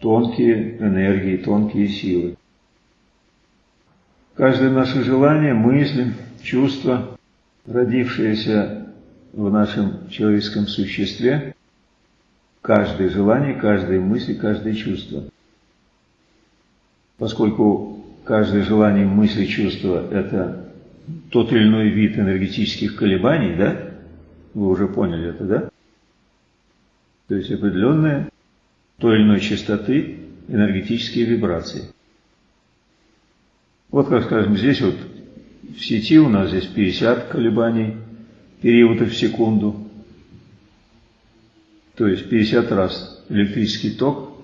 тонкие энергии, тонкие силы. Каждое наше желание, мысль, чувство, родившееся в нашем человеческом существе, каждое желание, каждая мысль, каждое чувство. Поскольку каждое желание, мысль, чувство – это тот или иной вид энергетических колебаний, да? Вы уже поняли это, да? То есть определенная той или иной частоты энергетические вибрации. Вот как скажем, здесь вот в сети у нас здесь 50 колебаний периодов в секунду. То есть 50 раз электрический ток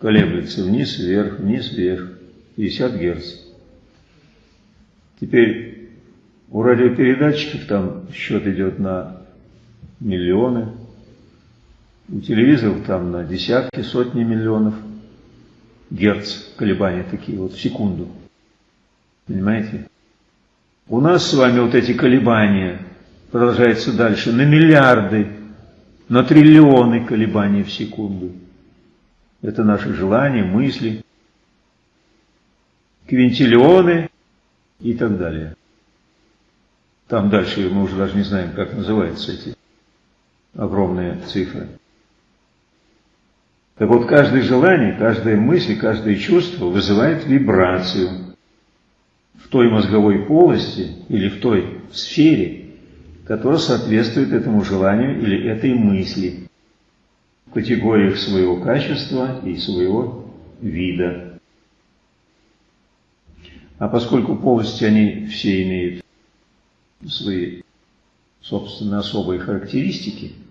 колеблется вниз, вверх, вниз, вверх. 50 Герц. Теперь у радиопередатчиков там счет идет на миллионы, у телевизоров там на десятки, сотни миллионов герц колебания такие вот в секунду. Понимаете? У нас с вами вот эти колебания продолжаются дальше на миллиарды, на триллионы колебаний в секунду. Это наши желания, мысли, квинтиллионы и так далее. Там дальше мы уже даже не знаем, как называются эти огромные цифры. Так вот, каждое желание, каждая мысль, каждое чувство вызывает вибрацию в той мозговой полости или в той сфере, которая соответствует этому желанию или этой мысли в категориях своего качества и своего вида. А поскольку полости, они все имеют свои, собственно, особые характеристики –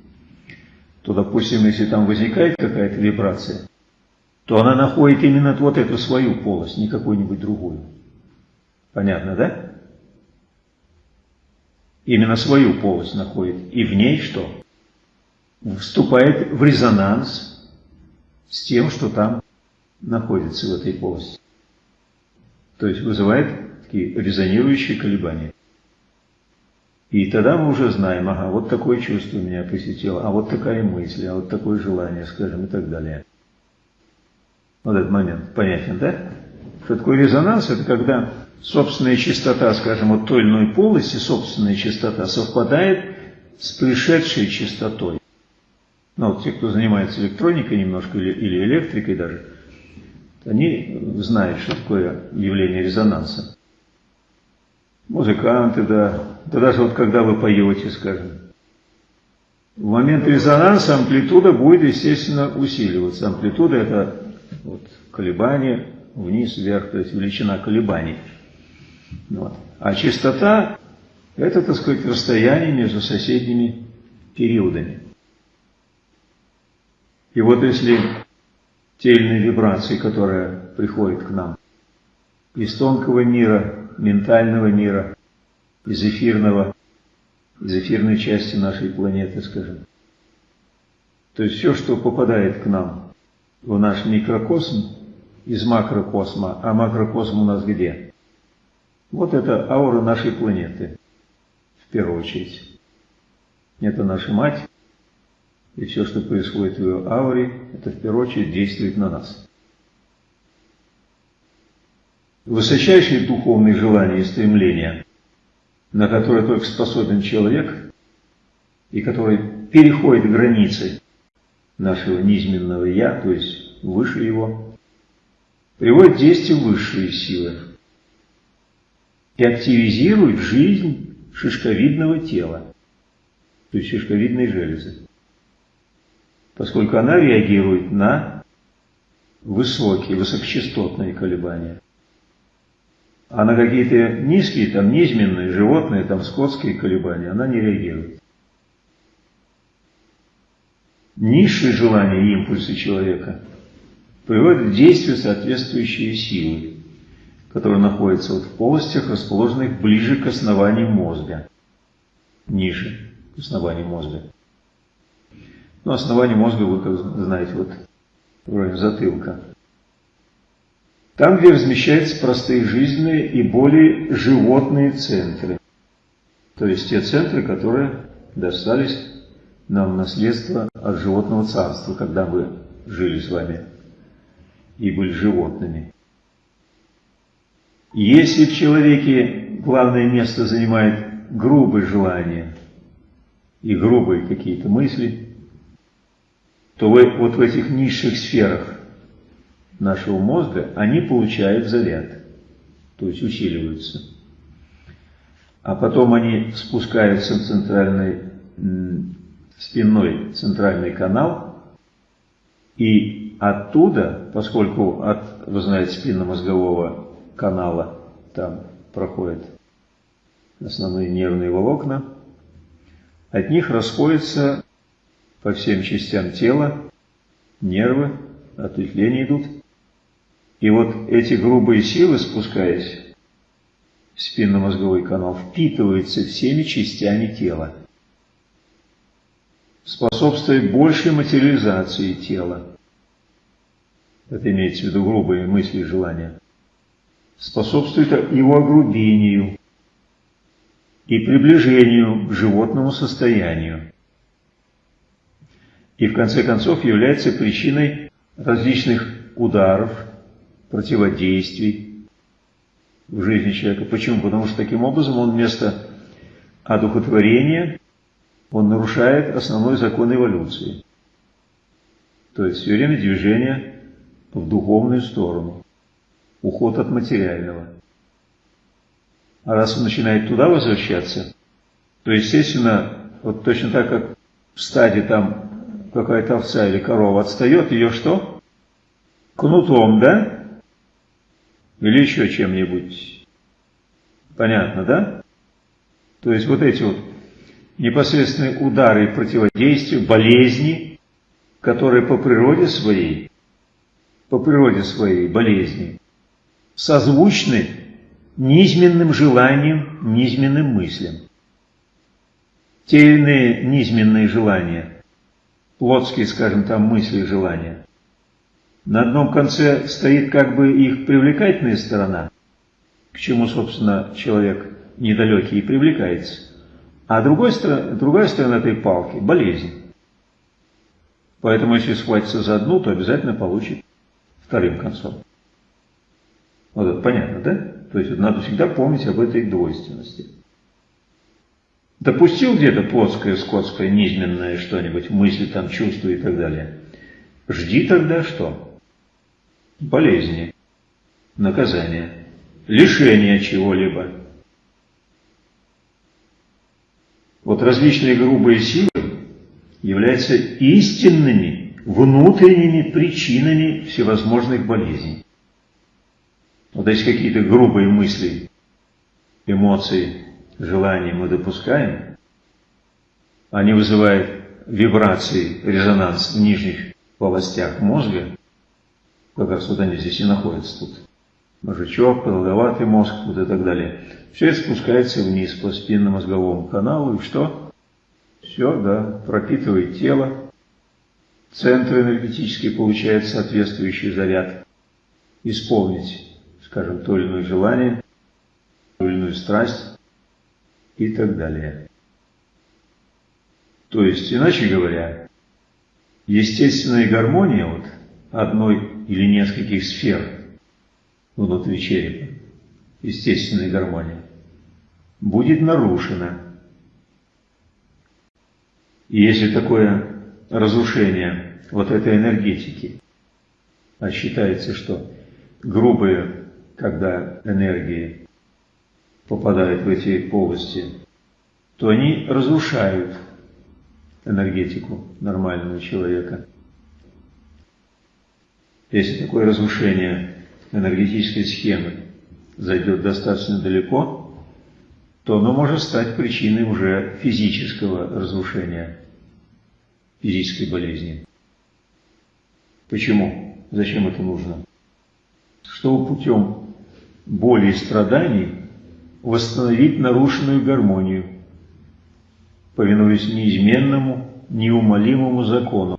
то, допустим, если там возникает какая-то вибрация, то она находит именно вот эту свою полость, не какую-нибудь другую. Понятно, да? Именно свою полость находит. И в ней что? Вступает в резонанс с тем, что там находится в этой полости. То есть вызывает такие резонирующие колебания. И тогда мы уже знаем, ага, вот такое чувство меня посетило, а вот такая мысль, а вот такое желание, скажем, и так далее. Вот этот момент понятен, да? Что такое резонанс? Это когда собственная частота, скажем, вот той или иной полости, собственная частота совпадает с пришедшей частотой. Ну, вот те, кто занимается электроникой немножко или, или электрикой даже, они знают, что такое явление резонанса. Музыканты, да, да даже вот когда вы поете, скажем, в момент резонанса амплитуда будет, естественно, усиливаться. Амплитуда – это вот, колебание вниз, вверх, то есть величина колебаний. Вот. А частота – это, так сказать, расстояние между соседними периодами. И вот если те вибрации, которые приходят к нам из тонкого мира, ментального мира, из эфирного, из эфирной части нашей планеты, скажем. То есть все, что попадает к нам в наш микрокосм из макрокосма, а макрокосм у нас где? Вот это аура нашей планеты, в первую очередь. Это наша мать, и все, что происходит в ее ауре, это в первую очередь действует на нас. Высочайшие духовные желания и стремления на который только способен человек, и который переходит границы нашего низменного «я», то есть выше его, приводит действие высшие силы и активизирует жизнь шишковидного тела, то есть шишковидной железы, поскольку она реагирует на высокие, высокочастотные колебания. А на какие-то низкие, там, низменные, животные, там, скотские колебания она не реагирует. Низшие желания и импульсы человека приводят в действие соответствующие силы, которые находятся вот в полостях, расположенных ближе к основанию мозга, ниже к основанию мозга. Ну, основание мозга вы, как знаете, вот вроде затылка. Там, где размещаются простые жизненные и более животные центры. То есть те центры, которые достались нам в наследство от животного царства, когда мы жили с вами и были животными. Если в человеке главное место занимает грубые желания и грубые какие-то мысли, то вот в этих низших сферах нашего мозга они получают заряд, то есть усиливаются. А потом они спускаются в центральный, спинной центральный канал, и оттуда, поскольку от, вы знаете, спинномозгового канала там проходят основные нервные волокна, от них расходятся по всем частям тела нервы, ответвления идут. И вот эти грубые силы, спускаясь в спинномозговой канал, впитываются всеми частями тела, способствуя большей материализации тела. Это имеется в виду грубые мысли и желания. Способствует его огрубению и приближению к животному состоянию. И в конце концов является причиной различных ударов, противодействий в жизни человека. Почему? Потому что таким образом он вместо одухотворения, он нарушает основной закон эволюции. То есть все время движение в духовную сторону, уход от материального. А раз он начинает туда возвращаться, то, естественно, вот точно так, как в стаде там какая-то овца или корова отстает, ее что? Кнутом, да? Или еще чем-нибудь. Понятно, да? То есть вот эти вот непосредственные удары и противодействия, болезни, которые по природе своей, по природе своей болезни, созвучны низменным желаниям, низменным мыслям. Те иные низменные желания, плотские, скажем там, мысли и желания, на одном конце стоит как бы их привлекательная сторона, к чему, собственно, человек недалекий и привлекается. А другой, другая сторона этой палки – болезнь. Поэтому, если схватится за одну, то обязательно получит вторым концом. Вот это понятно, да? То есть надо всегда помнить об этой двойственности. Допустил где-то плотское, скотское, низменное что-нибудь, мысли, там, чувства и так далее. Жди тогда что? Болезни, наказания, лишения чего-либо. Вот различные грубые силы являются истинными внутренними причинами всевозможных болезней. Вот если какие-то грубые мысли, эмоции, желания мы допускаем, они вызывают вибрации, резонанс в нижних полостях мозга, как раз вот они здесь и находятся тут. Мозжечок, продолговатый мозг, вот и так далее. Все это спускается вниз по спинномозговому каналу, и что? Все, да, пропитывает тело. Центр энергетический получает соответствующий заряд. Исполнить, скажем, то или иное желание, ту или иную страсть и так далее. То есть, иначе говоря, естественная гармония вот одной или нескольких сфер внутри черепа, естественной гармонии, будет нарушена. И если такое разрушение вот этой энергетики, а считается, что грубые, когда энергии попадают в эти полости, то они разрушают энергетику нормального человека. Если такое разрушение энергетической схемы зайдет достаточно далеко, то оно может стать причиной уже физического разрушения, физической болезни. Почему? Зачем это нужно? Чтобы путем боли и страданий восстановить нарушенную гармонию, повинуясь неизменному, неумолимому закону,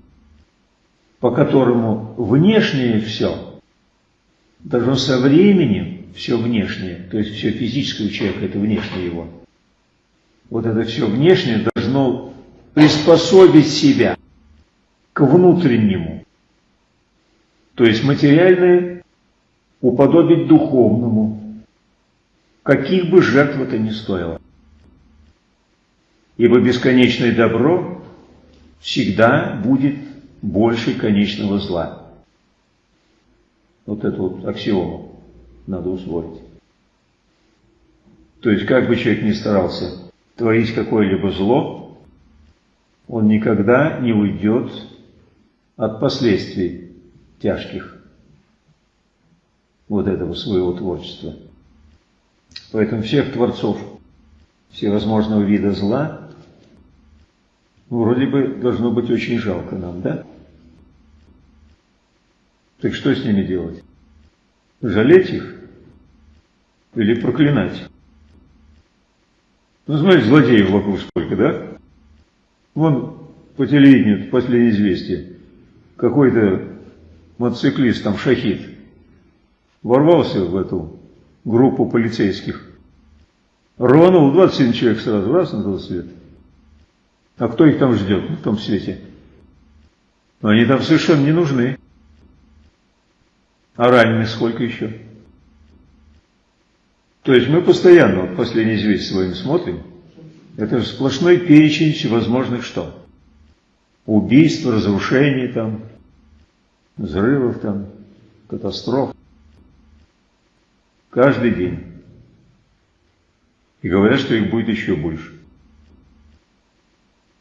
по которому внешнее все должно со временем, все внешнее, то есть все физическое у человека, это внешнее его, вот это все внешнее должно приспособить себя к внутреннему. То есть материальное уподобить духовному, каких бы жертв это ни стоило. Ибо бесконечное добро всегда будет больше конечного зла. Вот эту вот аксиому надо усвоить. То есть, как бы человек ни старался творить какое-либо зло, он никогда не уйдет от последствий тяжких вот этого своего творчества. Поэтому всех творцов всевозможного вида зла вроде бы должно быть очень жалко нам, да? Так что с ними делать? Жалеть их или проклинать? Ну, знаете, злодеев вокруг сколько, да? Вон по телевидению, последнее известие, какой-то мотоциклист, там, шахид, ворвался в эту группу полицейских, рванул 27 человек сразу, раз на тот свет. А кто их там ждет в том свете? Они там совершенно не нужны. А раненых сколько еще? То есть мы постоянно, вот последний известие своим смотрим, это сплошной перечень всевозможных что? Убийств, разрушений там, взрывов там, катастроф. Каждый день. И говорят, что их будет еще больше.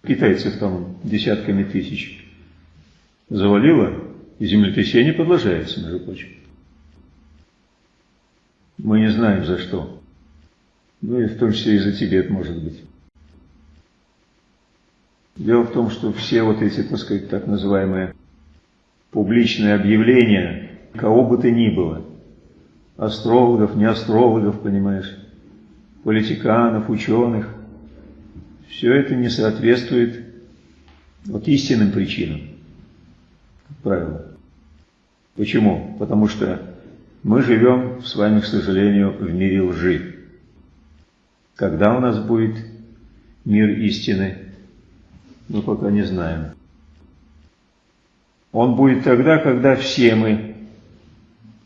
Китайцев там десятками тысяч завалило, и землетрясение продолжается, между прочим. Мы не знаем за что. Ну и в том числе и за Тибет, может быть. Дело в том, что все вот эти, так сказать, так называемые публичные объявления, кого бы то ни было, астрологов, не астрологов, понимаешь, политиканов, ученых, все это не соответствует вот истинным причинам, как правило. Почему? Потому что мы живем с вами, к сожалению, в мире лжи. Когда у нас будет мир истины, мы пока не знаем. Он будет тогда, когда все мы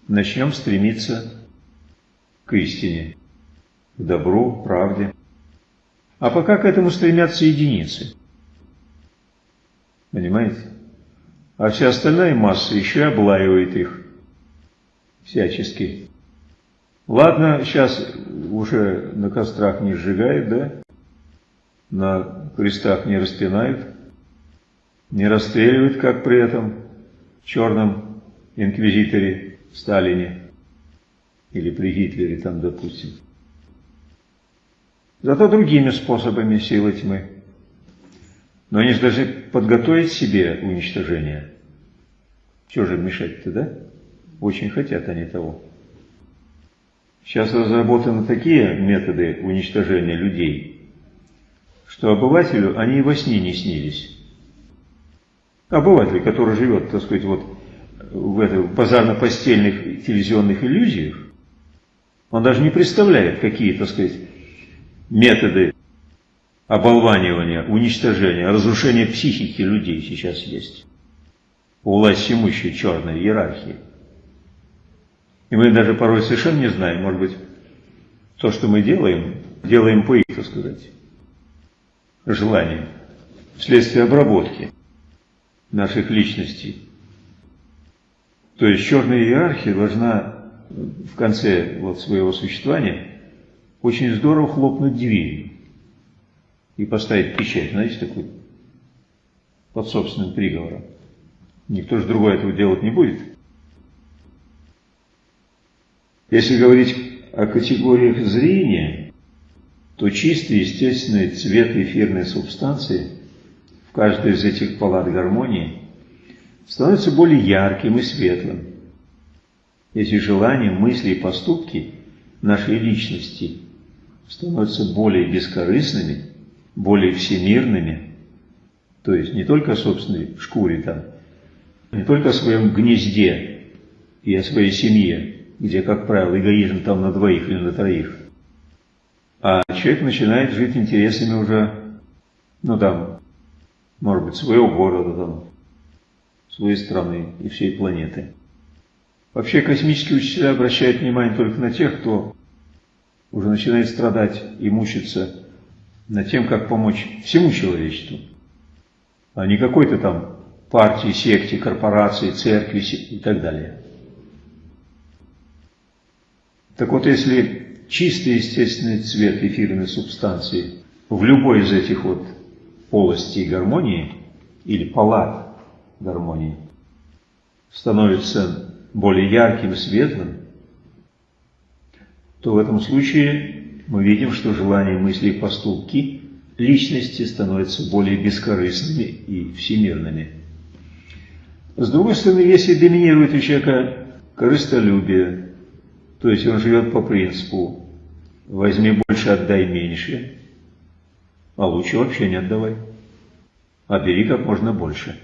начнем стремиться к истине, к добру, правде. А пока к этому стремятся единицы. Понимаете? А вся остальная масса еще и облаивает их всячески. Ладно, сейчас уже на кострах не сжигают, да? На крестах не распинают, не расстреливают, как при этом черном инквизиторе Сталине или при Гитлере там, допустим. Зато другими способами силы тьмы. Но они же даже подготовить себе уничтожение. Чего же мешать-то, да? Очень хотят они того. Сейчас разработаны такие методы уничтожения людей, что обывателю они и во сне не снились. Обыватель, который живет, так сказать, вот в этой базарно-постельных телевизионных иллюзиях, он даже не представляет, какие, так сказать, методы оболванивания, уничтожения, разрушения психики людей сейчас есть у власть имущей черной иерархии. И мы даже порой совершенно не знаем, может быть, то, что мы делаем, делаем по их, так сказать, желаниям, вследствие обработки наших личностей. То есть черная иерархия должна в конце вот своего существования очень здорово хлопнуть дверью и поставить печать, знаете, такой, под собственным приговором. Никто же другой этого делать не будет. Если говорить о категориях зрения, то чистый естественный цвет эфирной субстанции в каждой из этих палат гармонии становится более ярким и светлым. Эти желания, мысли и поступки нашей личности становятся более бескорыстными, более всемирными, то есть не только о собственной шкуре там, не только о своем гнезде и о своей семье, где, как правило, эгоизм там на двоих или на троих, а человек начинает жить интересами уже, ну там, может быть, своего города, там, своей страны и всей планеты. Вообще космические учителя обращают внимание только на тех, кто уже начинает страдать и мучиться над тем, как помочь всему человечеству, а не какой-то там партии, секте, корпорации, церкви и так далее. Так вот, если чистый естественный цвет эфирной субстанции в любой из этих вот полостей гармонии или палат гармонии становится более ярким, светлым, то в этом случае мы видим, что желания, мысли и поступки личности становятся более бескорыстными и всемирными. С другой стороны, если доминирует у человека корыстолюбие, то есть он живет по принципу «возьми больше, отдай меньше», а лучше вообще не отдавай, а бери как можно больше.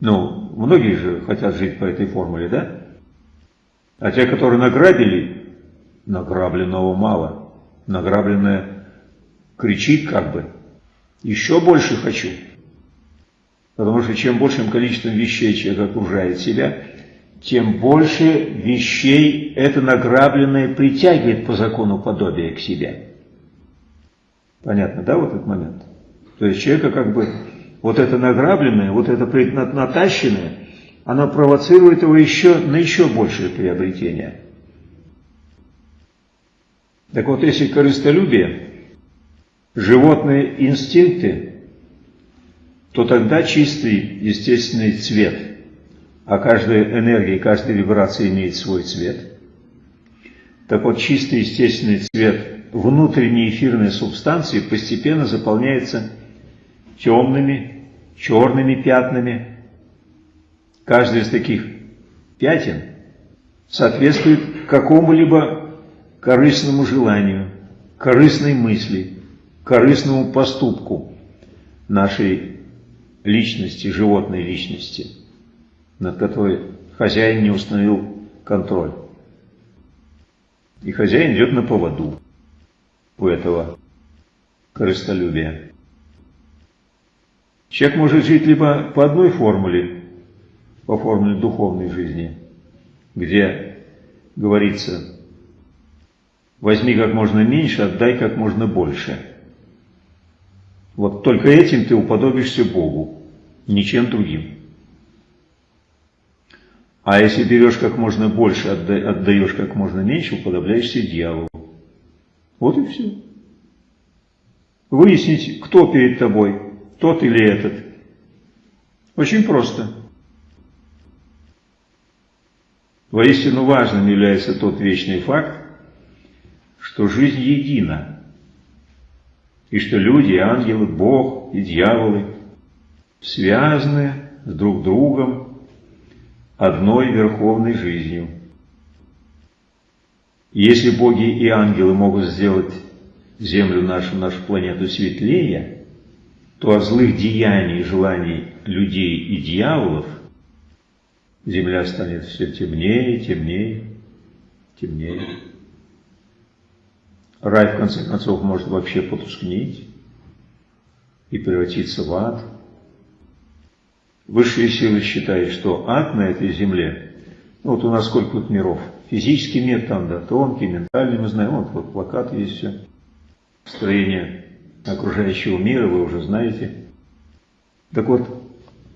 Ну, многие же хотят жить по этой формуле, да? А те, которые награбили, награбленного мало. Награбленное кричит как бы, еще больше хочу. Потому что чем большим количеством вещей человек окружает себя, тем больше вещей это награбленное притягивает по закону подобия к себе. Понятно, да, вот этот момент? То есть человека как бы вот это награбленное, вот это натащенное, оно провоцирует его еще на еще большее приобретение. Так вот, если корыстолюбие, животные инстинкты, то тогда чистый естественный цвет, а каждая энергия, каждая вибрация имеет свой цвет. Так вот, чистый естественный цвет внутренней эфирной субстанции постепенно заполняется темными, черными пятнами. Каждый из таких пятен соответствует какому-либо корыстному желанию, корыстной мысли, корыстному поступку нашей личности, животной личности, над которой хозяин не установил контроль. И хозяин идет на поводу у этого корыстолюбия. Человек может жить либо по одной формуле, по формуле духовной жизни, где говорится «возьми как можно меньше, отдай как можно больше». Вот только этим ты уподобишься Богу, ничем другим. А если берешь как можно больше, отдаешь как можно меньше, уподобляешься дьяволу. Вот и все. Выяснить, кто перед тобой, тот или этот. Очень просто. Воистину важным является тот вечный факт, что жизнь едина, и что люди, ангелы, Бог и дьяволы связаны с друг другом одной верховной жизнью. Если боги и ангелы могут сделать Землю нашу, нашу планету светлее, то от злых деяний и желаний людей и дьяволов Земля станет все темнее, темнее, темнее. Рай, в конце концов, может вообще потускнеть и превратиться в ад. Высшие силы считают, что ад на этой земле, ну вот у нас сколько тут миров, физический мир там, да, тонкий, ментальный, мы знаем, вот, вот плакат есть все, строение окружающего мира, вы уже знаете. Так вот,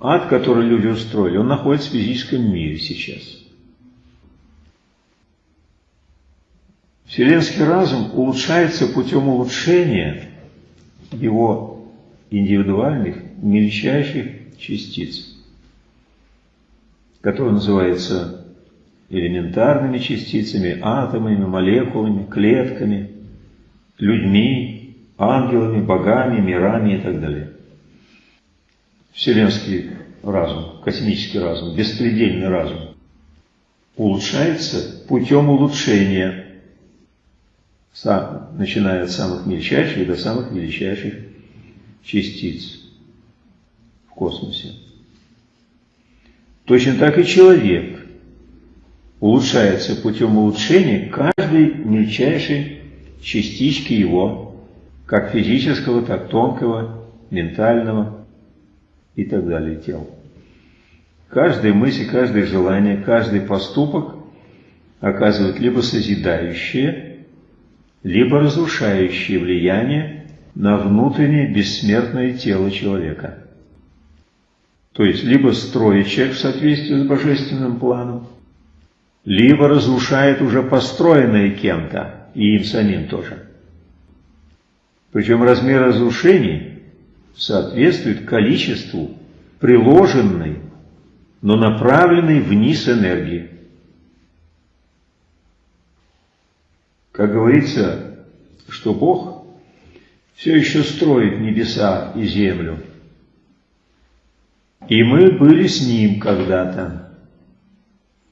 ад, который люди устроили, он находится в физическом мире сейчас. Вселенский разум улучшается путем улучшения его индивидуальных, мельчайших частиц, которые называются элементарными частицами, атомами, молекулами, клетками, людьми, ангелами, богами, мирами и так далее. Вселенский разум, космический разум, беспредельный разум улучшается путем улучшения, начиная от самых мельчайших до самых величайших частиц в космосе. Точно так и человек улучшается путем улучшения каждой мельчайшей частички его, как физического, так тонкого, ментального и так далее тела. Каждая мысль, каждое желание, каждый поступок оказывает либо созидающее, либо разрушающее влияние на внутреннее бессмертное тело человека. То есть, либо строит человек в соответствии с божественным планом, либо разрушает уже построенное кем-то, и им самим тоже. Причем размер разрушений соответствует количеству приложенной, но направленной вниз энергии. Как говорится, что Бог все еще строит небеса и землю. И мы были с Ним когда-то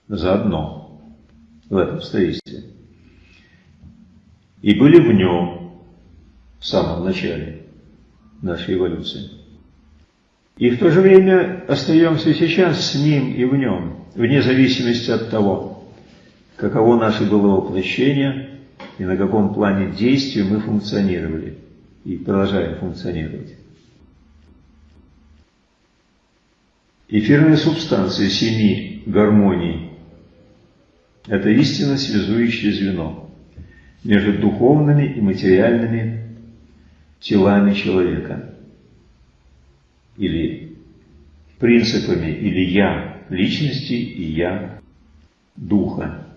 заодно в этом строительстве. И были в Нем в самом начале нашей эволюции. И в то же время остаемся сейчас с Ним и в Нем, вне зависимости от того, каково наше было воплощение и на каком плане действия мы функционировали и продолжаем функционировать. Эфирная субстанция семи гармоний – это истинно связующее звено между духовными и материальными телами человека или принципами или «я» личности и «я» духа.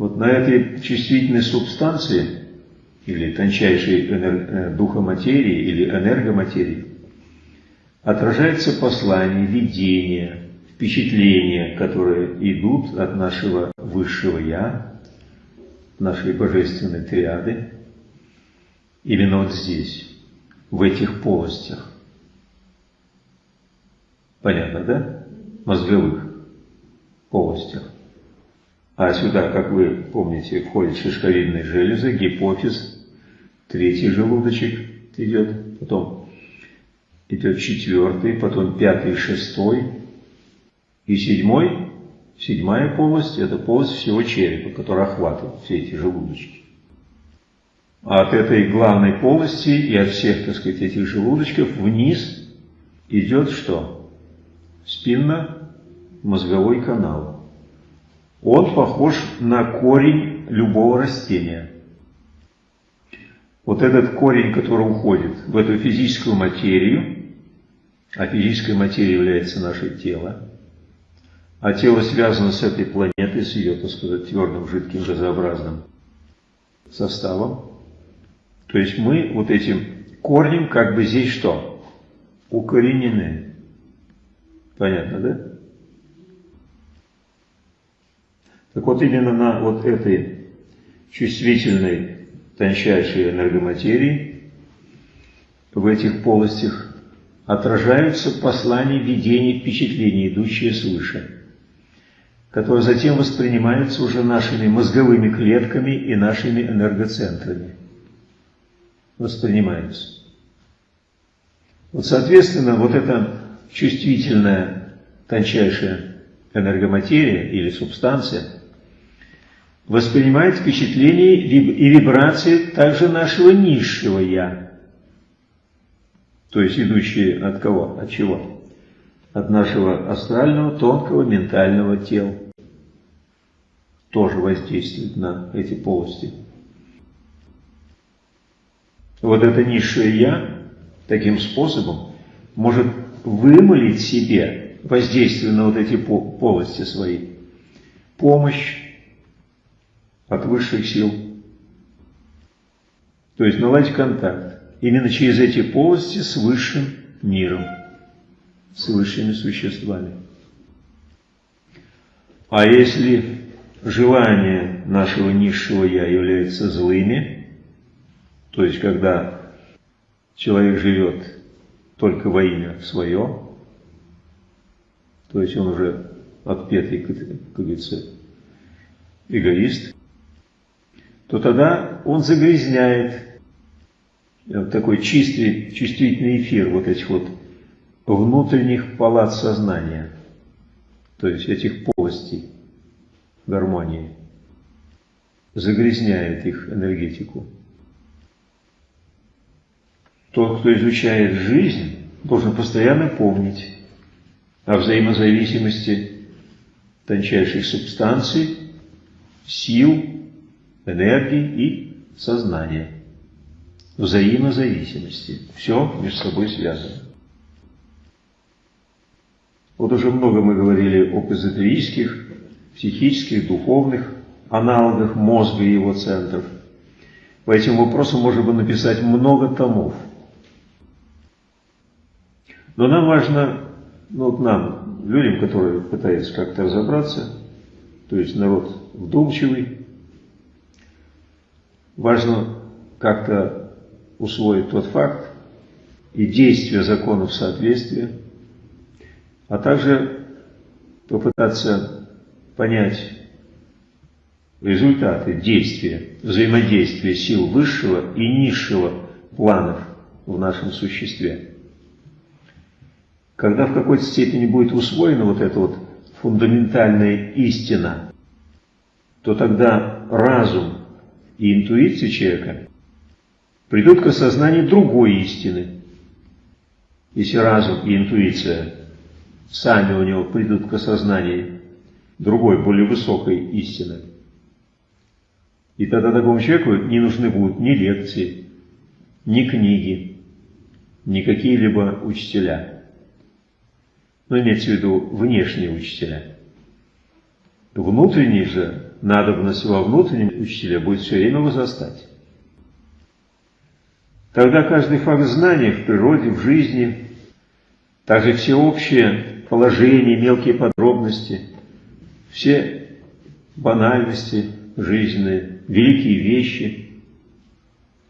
Вот на этой чувствительной субстанции или тончайшей энер... духа материи или энергоматерии отражается послание, видение, впечатления, которые идут от нашего высшего «я», нашей божественной триады, именно вот здесь, в этих полостях. Понятно, да? Мозговых полостях. А сюда, как вы помните, входит шишковидная железа, гипофиз, третий желудочек идет, потом идет четвертый, потом пятый, шестой и седьмой. Седьмая полость – это полость всего черепа, которая охватывает все эти желудочки. А от этой главной полости и от всех, так сказать, этих желудочков вниз идет что? Спинно-мозговой канал. Он похож на корень любого растения. Вот этот корень, который уходит в эту физическую материю, а физическая материя является наше тело, а тело связано с этой планетой, с ее, так сказать, твердым, жидким, газообразным составом. То есть мы вот этим корнем как бы здесь что? Укоренены. Понятно, да? Так вот именно на вот этой чувствительной, тончайшей энергоматерии, в этих полостях отражаются послания, видения, впечатления, идущие свыше, которые затем воспринимаются уже нашими мозговыми клетками и нашими энергоцентрами. Воспринимаются. Вот, соответственно, вот эта чувствительная, тончайшая энергоматерия или субстанция воспринимает впечатления и вибрации также нашего низшего «я», то есть идущие от кого? От чего? От нашего астрального, тонкого, ментального тела. Тоже воздействует на эти полости. Вот это низшее «я» таким способом может вымолить себе воздействие на вот эти полости свои. Помощь от высших сил. То есть наладить контакт именно через эти полости с высшим миром, с высшими существами. А если желания нашего низшего «я» являются злыми, то есть когда человек живет только во имя свое, то есть он уже отпетый, как говорится, эгоист, то тогда он загрязняет такой чистый, чувствительный эфир вот этих вот внутренних палат сознания, то есть этих полостей гармонии, загрязняет их энергетику. Тот, кто изучает жизнь, должен постоянно помнить, о взаимозависимости тончайших субстанций, сил, энергии и сознания. Взаимозависимости. Все между собой связано. Вот уже много мы говорили об эзотерических, психических, духовных аналогах мозга и его центров. По этим вопросам можно бы написать много томов. Но нам важно, ну вот нам, людям, которые пытаются как-то разобраться, то есть народ вдумчивый, важно как-то усвоить тот факт и действия законов соответствия, а также попытаться понять результаты действия, взаимодействия сил высшего и низшего планов в нашем существе. Когда в какой-то степени будет усвоена вот эта вот фундаментальная истина, то тогда разум и интуиция человека придут к осознанию другой истины. Если разум и интуиция сами у него придут к осознанию другой, более высокой истины, и тогда такому человеку не нужны будут ни лекции, ни книги, ни какие-либо учителя. Но имеется в виду внешние учителя. Внутренний же надобность во внутреннем учителе будет все время возрастать. Тогда каждый факт знания в природе, в жизни, также все общие положения, мелкие подробности, все банальности жизненные, великие вещи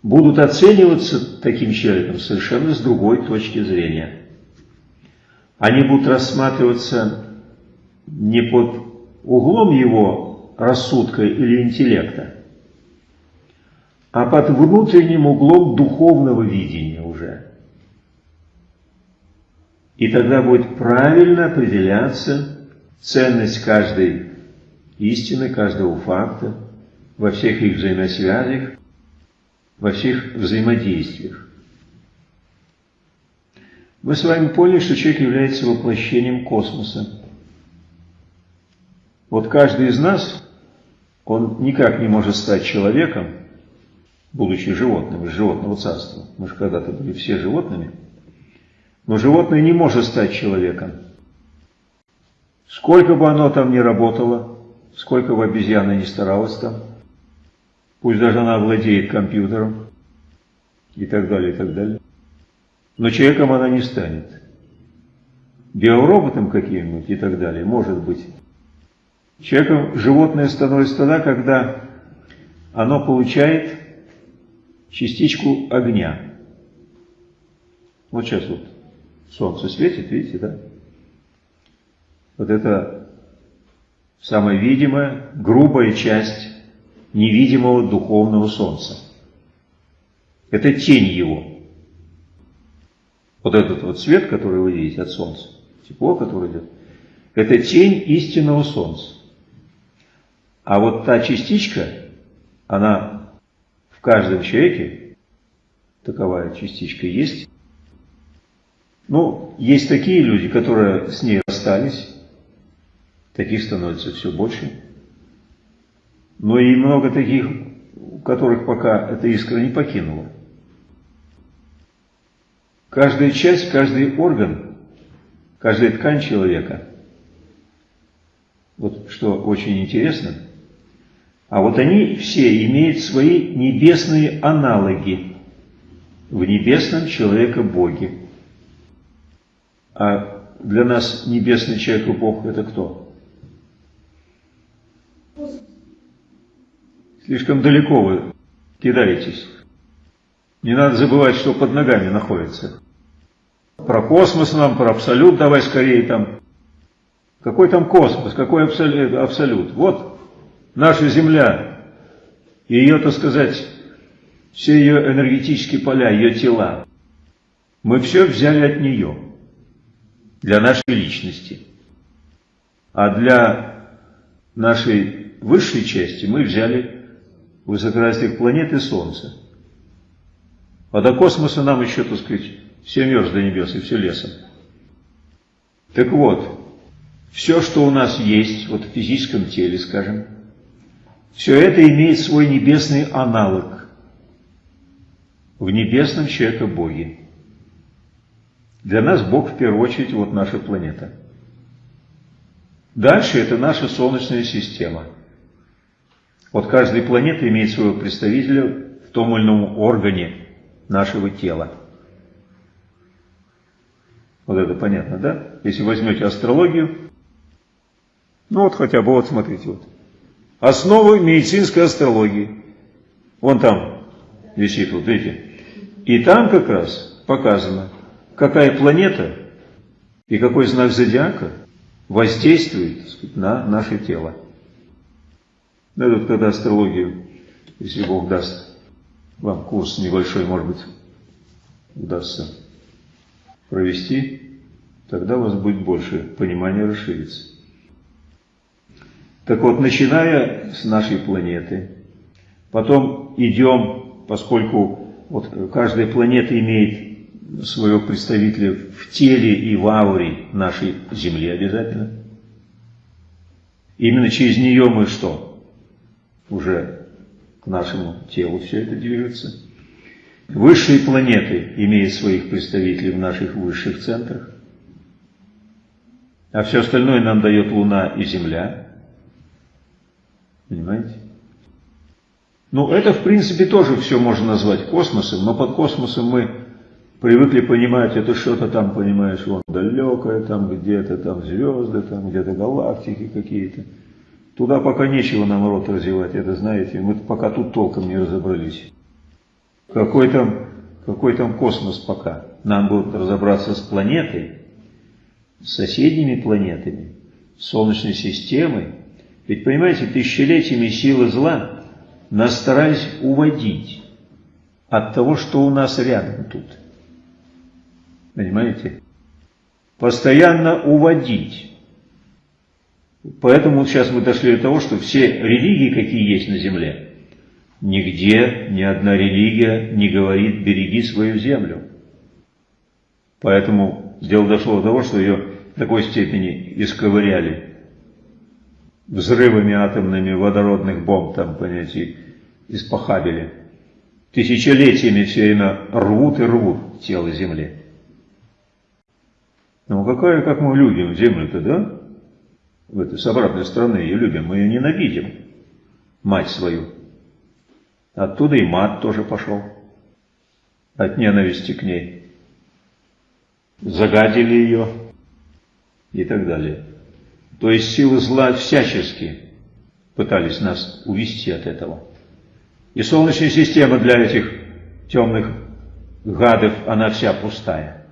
будут оцениваться таким человеком совершенно с другой точки зрения. Они будут рассматриваться не под углом его рассудка или интеллекта, а под внутренним углом духовного видения уже. И тогда будет правильно определяться ценность каждой истины, каждого факта, во всех их взаимосвязях, во всех взаимодействиях. Мы с вами поняли, что человек является воплощением космоса. Вот каждый из нас, он никак не может стать человеком, будучи животным, из животного царства. Мы же когда-то были все животными. Но животное не может стать человеком. Сколько бы оно там ни работало, сколько бы обезьяна ни старалась там, Пусть даже она владеет компьютером и так далее, и так далее. Но человеком она не станет. Биороботом каким-нибудь и так далее, может быть. Человеком животное становится тогда, когда оно получает частичку огня. Вот сейчас вот солнце светит, видите, да? Вот это самая видимая, грубая часть невидимого духовного солнца. Это тень его. Вот этот вот свет, который вы видите от солнца, тепло, которое идет, это тень истинного солнца. А вот та частичка, она в каждом человеке, таковая частичка есть. Ну, есть такие люди, которые с ней расстались, таких становится все больше но и много таких, у которых пока эта искра не покинула. Каждая часть, каждый орган, каждая ткань человека, вот что очень интересно, а вот они все имеют свои небесные аналоги в небесном человека-боге. А для нас небесный человек и Бог это кто? Слишком далеко вы кидаетесь. Не надо забывать, что под ногами находится. Про космос нам, про абсолют давай скорее там. Какой там космос, какой абсолют? абсолют? Вот наша Земля, ее, так сказать, все ее энергетические поля, ее тела. Мы все взяли от нее для нашей личности. А для нашей высшей части мы взяли высокоразвитых планет и Солнца. А до космоса нам еще, так сказать, все мерз до небес и все лесом. Так вот, все, что у нас есть, вот в физическом теле, скажем, все это имеет свой небесный аналог в небесном человека-боге. Для нас Бог в первую очередь вот наша планета. Дальше это наша Солнечная система. Вот каждая планета имеет своего представителя в том или ином органе нашего тела. Вот это понятно, да? Если возьмете астрологию, ну вот хотя бы, вот смотрите, вот. Основы медицинской астрологии. Вон там висит, вот видите. И там как раз показано, какая планета и какой знак зодиака воздействует сказать, на наше тело. Ну, это вот когда астрологию, если Бог даст вам курс небольшой, может быть, удастся провести, тогда у вас будет больше понимания расширится. Так вот, начиная с нашей планеты, потом идем, поскольку вот каждая планета имеет своего представителя в теле и в ауре нашей Земли обязательно. Именно через нее мы что? Уже к нашему телу все это движется. Высшие планеты имеют своих представителей в наших высших центрах. А все остальное нам дает Луна и Земля. Понимаете? Ну, это, в принципе, тоже все можно назвать космосом, но под космосом мы привыкли понимать, это что-то там, понимаешь, вон далекое, там где-то там звезды, там где-то галактики какие-то. Туда пока нечего нам рот развивать, это знаете, мы пока тут толком не разобрались. Какой там, какой там космос пока? Нам бы разобраться с планетой, с соседними планетами, с Солнечной системой. Ведь, понимаете, тысячелетиями силы зла нас старались уводить от того, что у нас рядом тут. Понимаете? Постоянно уводить. Поэтому сейчас мы дошли до того, что все религии, какие есть на земле, нигде ни одна религия не говорит «береги свою землю». Поэтому дело дошло до того, что ее в такой степени исковыряли взрывами атомными водородных бомб, там, понимаете, испохабили. Тысячелетиями все время рвут и рвут тело Земли. Ну какая, как мы любим землю-то, да? В этой, с обратной стороны ее любим, мы ее ненавидим, мать свою. Оттуда и мат тоже пошел, от ненависти к ней. Загадили ее и так далее. То есть силы зла всячески пытались нас увести от этого. И Солнечная система для этих темных гадов, она вся пустая.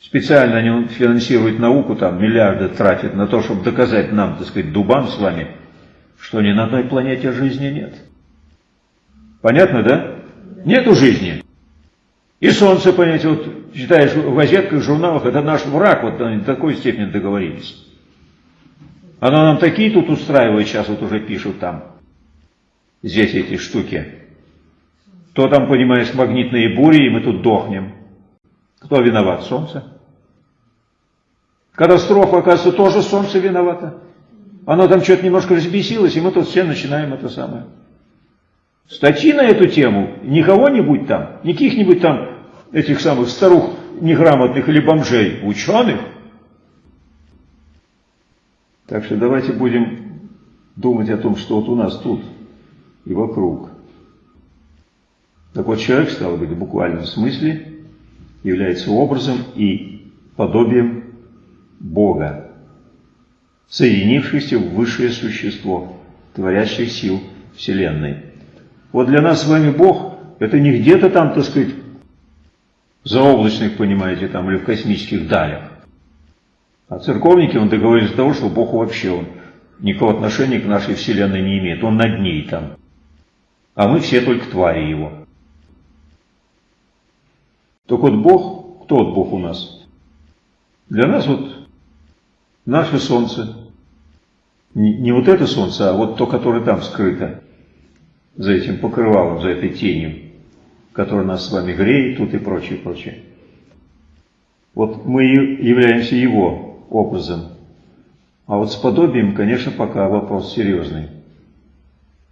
Специально они финансируют науку, там миллиарды тратят на то, чтобы доказать нам, так сказать, дубам с вами, что ни на одной планете жизни нет. Понятно, да? Нету жизни. И Солнце, понимаете, вот читаешь в газетках, в журналах, это наш враг, вот они до такой степени договорились. Оно нам такие тут устраивает, сейчас вот уже пишут там, здесь эти штуки. То там, понимаешь, магнитные бури, и мы тут дохнем. Кто виноват? Солнце. Катастрофа, оказывается, тоже Солнце виновато. Оно там что-то немножко разбесилось, и мы тут все начинаем это самое. Статьи на эту тему не кого-нибудь там, не каких-нибудь там этих самых старух неграмотных или бомжей, ученых. Так что давайте будем думать о том, что вот у нас тут и вокруг. Так вот, человек, стал быть, в буквальном смысле, является образом и подобием Бога, соединившийся в высшее существо, творящих сил Вселенной. Вот для нас с вами Бог – это не где-то там, так сказать, заоблачных, понимаете, там, или в космических далях. А церковники, он договорились до того, что Бог вообще он никакого отношения к нашей Вселенной не имеет. Он над ней там. А мы все только твари его. Так вот Бог, кто вот Бог у нас? Для нас вот наше солнце. Не, вот это солнце, а вот то, которое там скрыто, за этим покрывалом, за этой тенью, которая нас с вами греет тут и прочее, прочее. Вот мы являемся его образом. А вот с подобием, конечно, пока вопрос серьезный.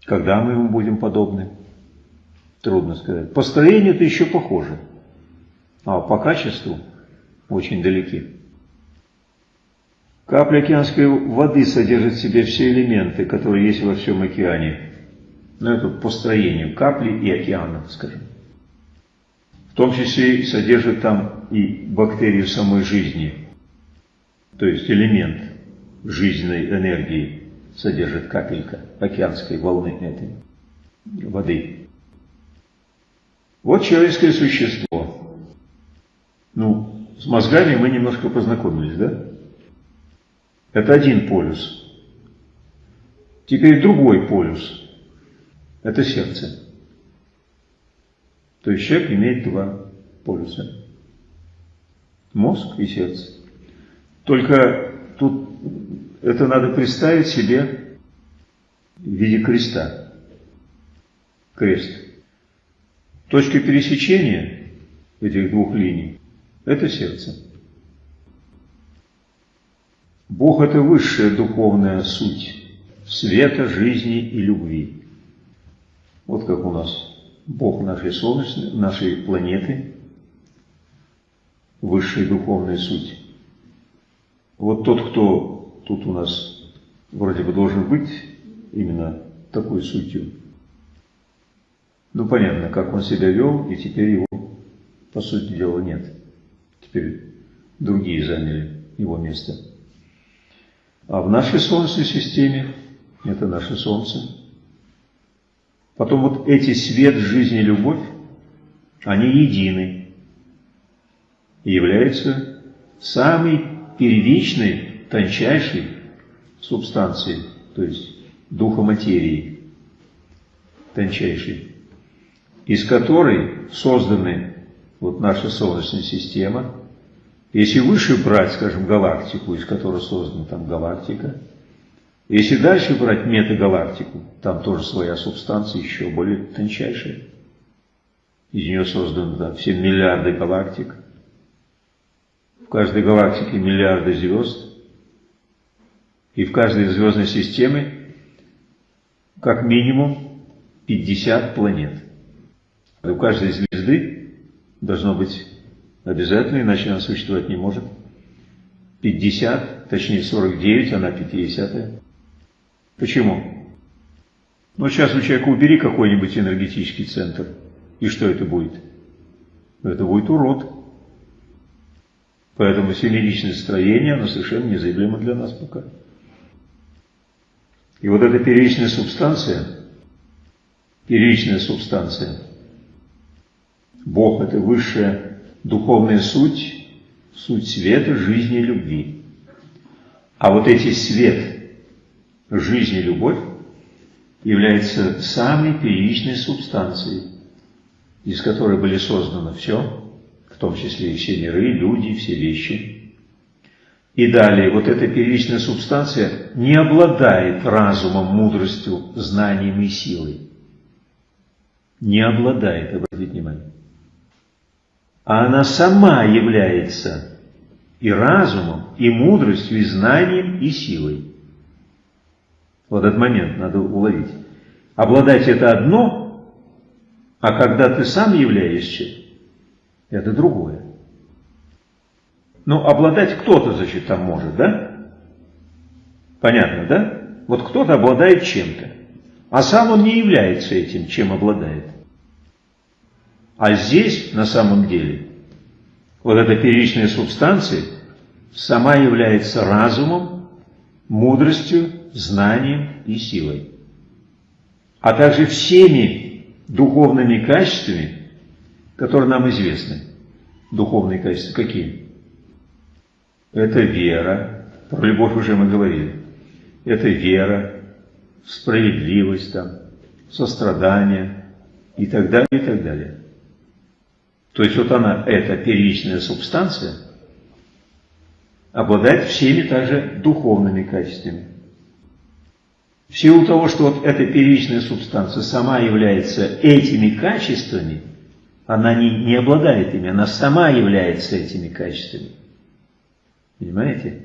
Когда мы ему будем подобны? Трудно сказать. По строению это еще похоже, а по качеству очень далеки. Капля океанской воды содержит в себе все элементы, которые есть во всем океане. Ну, это по строению капли и океана, скажем. В том числе содержит там и бактерию самой жизни, то есть элемент жизненной энергии содержит капелька океанской волны этой воды. Вот человеческое существо. Ну, с мозгами мы немножко познакомились, да? Это один полюс. Теперь другой полюс. Это сердце. То есть человек имеет два полюса. Мозг и сердце. Только тут это надо представить себе в виде креста. Крест. Точка пересечения этих двух линий – это сердце. Бог – это высшая духовная суть света, жизни и любви. Вот как у нас Бог нашей Солнечной, нашей планеты, высшая духовная суть. Вот тот, кто тут у нас вроде бы должен быть именно такой сутью, ну понятно, как он себя вел, и теперь его, по сути дела, нет. Теперь другие заняли его место. А в нашей Солнечной системе, это наше Солнце, потом вот эти свет, жизнь и любовь, они едины и являются самой первичной, тончайшей субстанцией, то есть духа материи, тончайшей, из которой созданы вот наша Солнечная система, если выше брать, скажем, галактику, из которой создана там галактика, если дальше брать метагалактику, там тоже своя субстанция еще более тончайшая. Из нее созданы там, все миллиарды галактик. В каждой галактике миллиарды звезд. И в каждой звездной системе как минимум 50 планет. У каждой звезды должно быть Обязательно, иначе она существовать не может. 50, точнее 49, она 50. Почему? Ну, сейчас у человека убери какой-нибудь энергетический центр. И что это будет? Это будет урод. Поэтому семеричное строение, оно совершенно незаявлемо для нас пока. И вот эта первичная субстанция, первичная субстанция, Бог – это высшая духовная суть, суть света, жизни и любви. А вот эти свет, жизнь и любовь является самой первичной субстанцией, из которой были созданы все, в том числе и все миры, люди, все вещи. И далее, вот эта первичная субстанция не обладает разумом, мудростью, знанием и силой. Не обладает, обратите внимание а она сама является и разумом, и мудростью, и знанием, и силой. Вот этот момент надо уловить. Обладать это одно, а когда ты сам являешься, это другое. Ну, обладать кто-то, значит, там может, да? Понятно, да? Вот кто-то обладает чем-то, а сам он не является этим, чем обладает. А здесь, на самом деле, вот эта первичная субстанция сама является разумом, мудростью, знанием и силой. А также всеми духовными качествами, которые нам известны. Духовные качества какие? Это вера, про любовь уже мы говорили. Это вера, справедливость, там, сострадание и так далее, и так далее. То есть вот она, эта первичная субстанция, обладает всеми также духовными качествами. В силу того, что вот эта первичная субстанция сама является этими качествами, она не, не обладает ими, она сама является этими качествами. Понимаете?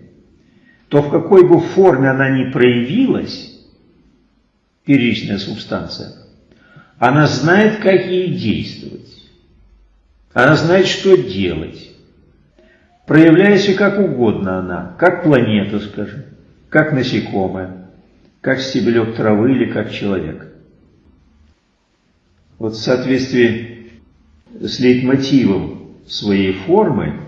То в какой бы форме она ни проявилась, первичная субстанция, она знает, как ей действовать. Она знает, что делать. Проявляясь как угодно она, как планета, скажем, как насекомое, как стебелек травы или как человек. Вот в соответствии с лейтмотивом своей формы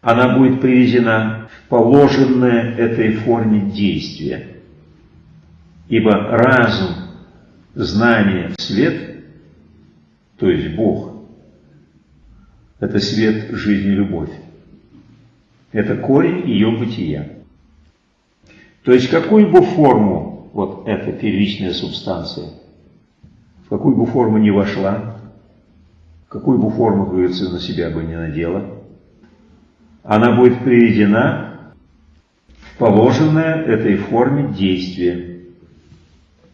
она будет приведена в положенное этой форме действие. Ибо разум, знание, свет, то есть Бог, это свет, жизни, любовь. Это корень ее бытия. То есть какую бы форму вот эта первичная субстанция, в какую бы форму не вошла, какую бы форму, говорится, на себя бы не надела, она будет приведена в положенное этой форме действие.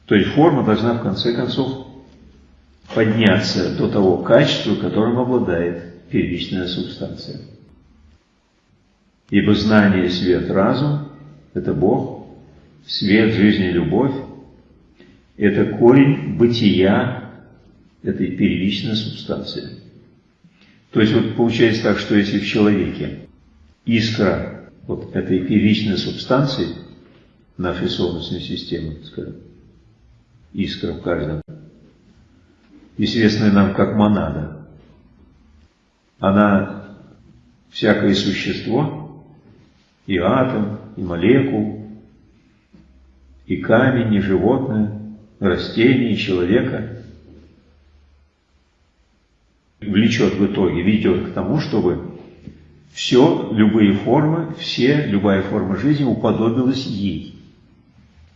То есть форма должна в конце концов подняться до того качества, которым обладает первичная субстанция. Ибо знание, свет, разум – это Бог, свет, жизнь и любовь – это корень бытия этой первичной субстанции. То есть вот получается так, что если в человеке искра вот этой первичной субстанции нашей Солнечной системы, скажем, искра в каждом, известная нам как монада, она всякое существо, и атом, и молекул, и камень, и животное, растение, и человека влечет в итоге, ведет к тому, чтобы все, любые формы, все, любая форма жизни уподобилась ей.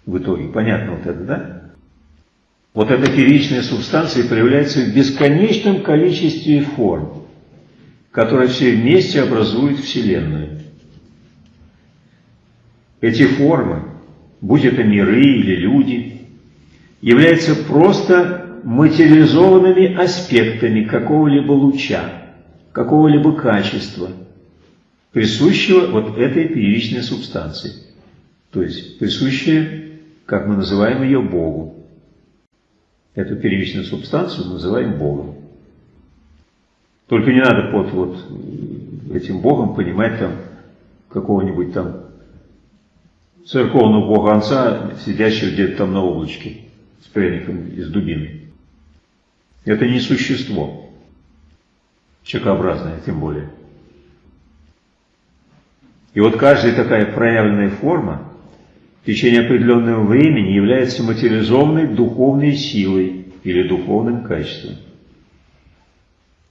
В итоге, понятно вот это, да? Вот эта первичная субстанция проявляется в бесконечном количестве форм, которые все вместе образуют Вселенную. Эти формы, будь это миры или люди, являются просто материализованными аспектами какого-либо луча, какого-либо качества – присущего вот этой первичной субстанции. То есть присущая, как мы называем ее, Богу. Эту первичную субстанцию мы называем Богом. Только не надо под вот этим Богом понимать там какого-нибудь там церковного бога Отца, сидящего где-то там на облачке с пряником из дубины. Это не существо, человекообразное тем более. И вот каждая такая проявленная форма в течение определенного времени является материализованной духовной силой или духовным качеством.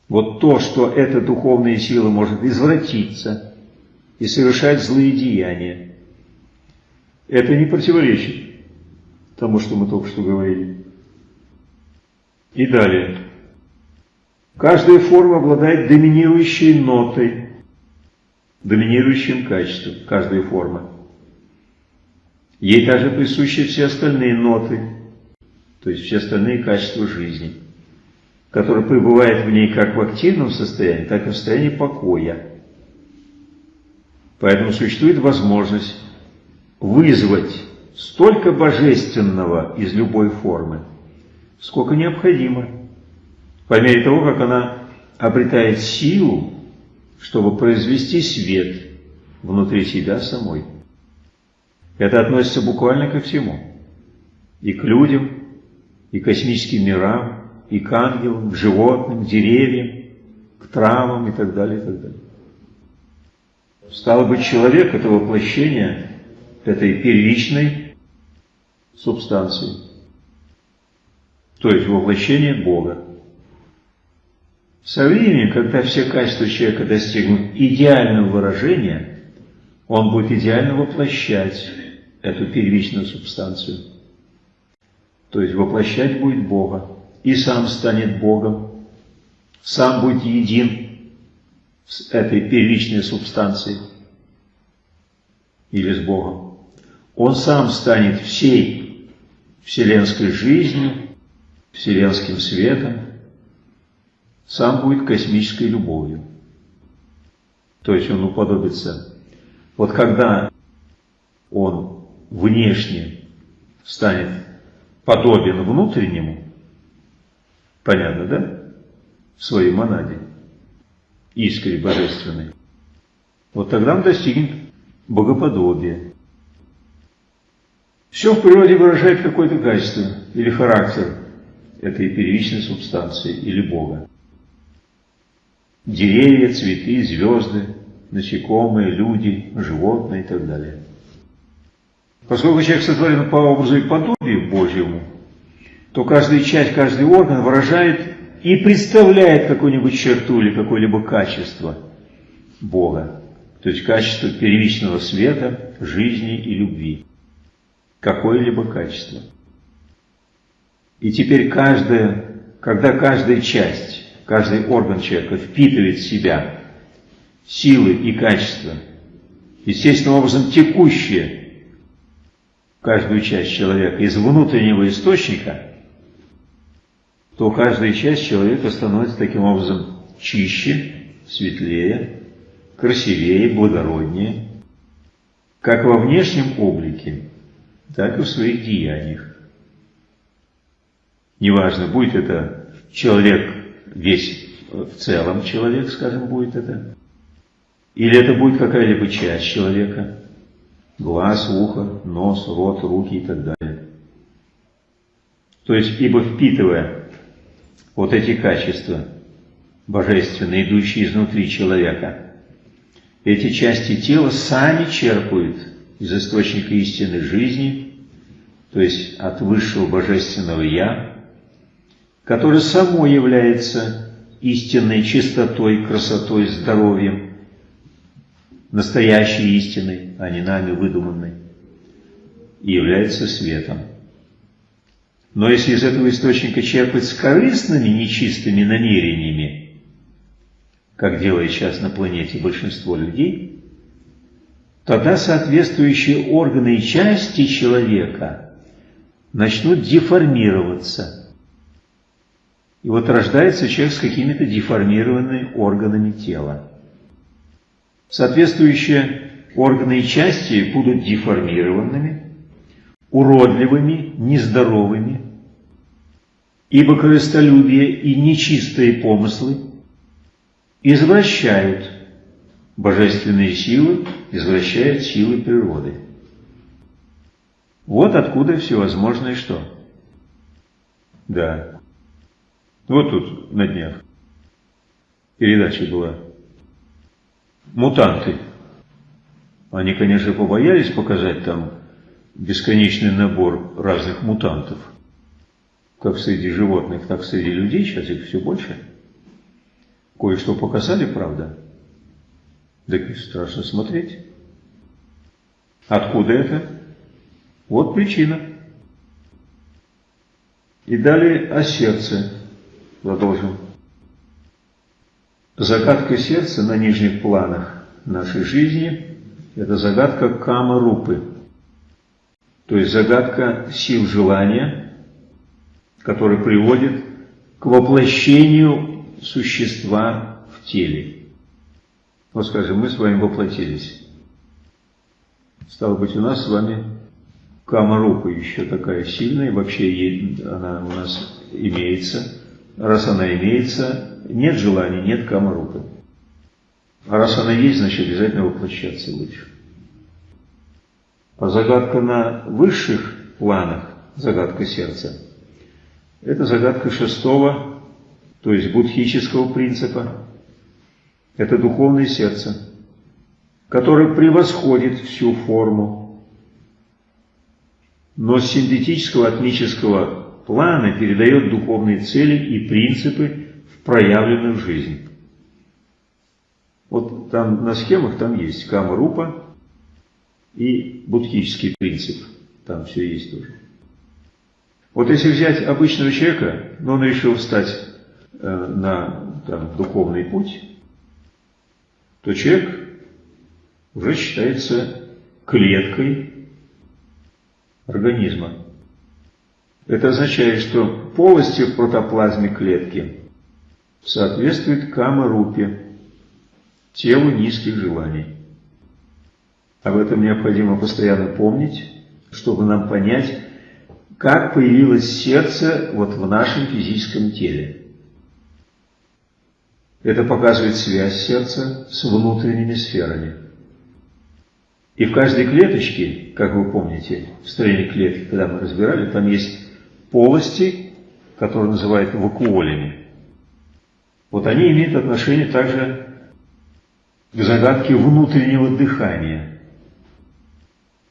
Вот то, что эта духовная сила может извратиться и совершать злые деяния, это не противоречит тому, что мы только что говорили. И далее. Каждая форма обладает доминирующей нотой, доминирующим качеством каждой формы. Ей также присущи все остальные ноты, то есть все остальные качества жизни, которые пребывают в ней как в активном состоянии, так и в состоянии покоя. Поэтому существует возможность вызвать столько божественного из любой формы, сколько необходимо, по мере того, как она обретает силу чтобы произвести свет внутри себя самой. Это относится буквально ко всему. И к людям, и к космическим мирам, и к ангелам, к животным, к деревьям, к травам и так далее, и так далее. Стало быть, человек – это воплощение этой первичной субстанции, то есть воплощение Бога. Со временем, когда все качества человека достигнут идеального выражения, он будет идеально воплощать эту первичную субстанцию. То есть воплощать будет Бога. И сам станет Богом. Сам будет един с этой первичной субстанцией. Или с Богом. Он сам станет всей вселенской жизнью, вселенским светом, сам будет космической любовью. То есть он уподобится. Вот когда он внешне станет подобен внутреннему, понятно, да? В своей монаде, искре божественной. Вот тогда он достигнет богоподобия. Все в природе выражает какое-то качество или характер этой первичной субстанции или Бога. Деревья, цветы, звезды, насекомые, люди, животные и так далее. Поскольку человек сотворен по образу и подобию Божьему, то каждая часть, каждый орган выражает и представляет какую-нибудь черту или какое-либо качество Бога. То есть качество первичного света, жизни и любви. Какое-либо качество. И теперь каждая, когда каждая часть, каждый орган человека впитывает в себя силы и качества, естественным образом текущие каждую часть человека из внутреннего источника, то каждая часть человека становится таким образом чище, светлее, красивее, благороднее, как во внешнем облике, так и в своих деяниях. Неважно, будет это человек весь в целом человек, скажем, будет это, или это будет какая-либо часть человека, глаз, ухо, нос, рот, руки и так далее. То есть, ибо впитывая вот эти качества, божественные, идущие изнутри человека, эти части тела сами черпают из источника истины жизни, то есть от высшего божественного «Я», которое само является истинной чистотой, красотой, здоровьем, настоящей истиной, а не нами выдуманной, и является светом. Но если из этого источника черпать с корыстными, нечистыми намерениями, как делает сейчас на планете большинство людей, тогда соответствующие органы и части человека начнут деформироваться. И вот рождается человек с какими-то деформированными органами тела. Соответствующие органы и части будут деформированными, уродливыми, нездоровыми, ибо корыстолюбие и нечистые помыслы извращают божественные силы, извращают силы природы. Вот откуда всевозможное что? Да. Вот тут на днях передача была мутанты. Они, конечно, побоялись показать там бесконечный набор разных мутантов. Как среди животных, так среди людей, сейчас их все больше. Кое-что показали, правда? Так страшно смотреть. Откуда это? Вот причина. И далее о сердце. Продолжим. Загадка сердца на нижних планах нашей жизни – это загадка кама-рупы, то есть загадка сил желания, который приводит к воплощению существа в теле. Вот скажем, мы с вами воплотились. Стало быть, у нас с вами кама-рупа еще такая сильная, вообще она у нас имеется. Раз она имеется, нет желания, нет камарупы. А раз она есть, значит обязательно воплощаться лучше. А загадка на высших планах, загадка сердца, это загадка шестого, то есть будхического принципа. Это духовное сердце, которое превосходит всю форму, но с синтетического атмического плана передает духовные цели и принципы в жизни. Вот там на схемах там есть кама-рупа и будхический принцип. Там все есть тоже. Вот если взять обычного человека, но он решил встать э, на там, духовный путь, то человек уже считается клеткой организма. Это означает, что полости в протоплазме клетки соответствует кама-рупе, телу низких желаний. Об этом необходимо постоянно помнить, чтобы нам понять, как появилось сердце вот в нашем физическом теле. Это показывает связь сердца с внутренними сферами. И в каждой клеточке, как вы помните, в строении клетки, когда мы разбирали, там есть полости, которые называют вакуолями. Вот они имеют отношение также к загадке внутреннего дыхания.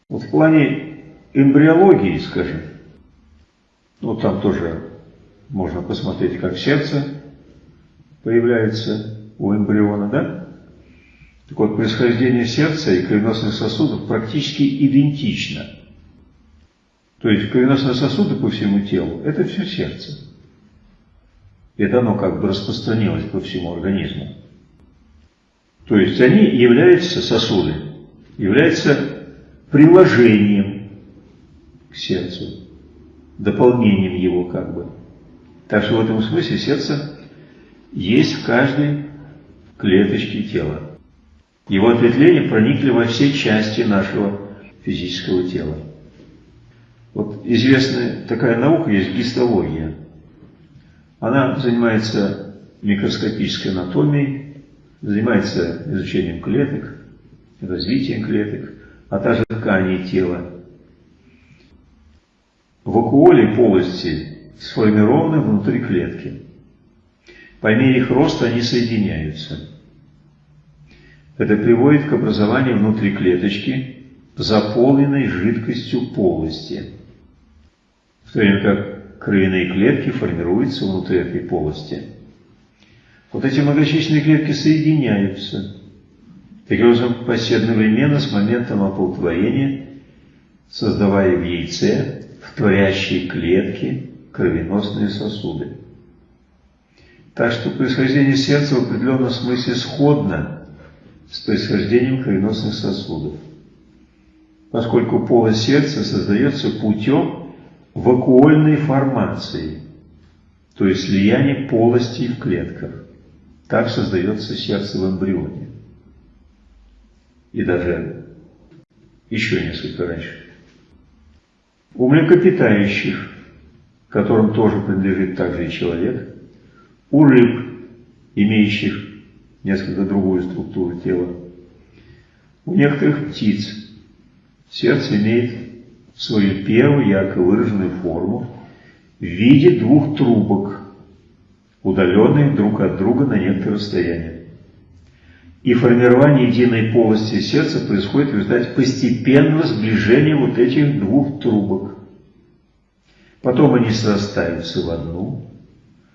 Вот в плане эмбриологии, скажем, ну там тоже можно посмотреть, как сердце появляется у эмбриона, да? Так вот, происхождение сердца и кровеносных сосудов практически идентично. То есть кровеносные сосуды по всему телу – это все сердце. Это оно как бы распространилось по всему организму. То есть они являются, сосуды, являются приложением к сердцу, дополнением его как бы. Так что в этом смысле сердце есть в каждой клеточке тела. Его ответвления проникли во все части нашего физического тела. Вот известная такая наука есть гистология. Она занимается микроскопической анатомией, занимается изучением клеток, развитием клеток, а также тканей тела. Вакуоли полости сформированы внутри клетки. По мере их роста они соединяются. Это приводит к образованию внутри клеточки заполненной жидкостью полости, в то время как кровяные клетки формируются внутри этой полости. Вот эти многочисленные клетки соединяются. Таким образом, поседновременно с моментом оплодотворения, создавая в яйце, в творящие клетки, кровеносные сосуды. Так что происхождение сердца в определенном смысле сходно с происхождением кровеносных сосудов, поскольку полость сердца создается путем вакуольной формации, то есть слияния полостей в клетках. Так создается сердце в эмбрионе. И даже еще несколько раньше. У млекопитающих, которым тоже принадлежит также и человек, у рыб, имеющих несколько другую структуру тела, у некоторых птиц сердце имеет свою первую ярко выраженную форму в виде двух трубок, удаленных друг от друга на некоторое расстояние. И формирование единой полости сердца происходит в результате постепенного сближения вот этих двух трубок. Потом они срастаются в одну,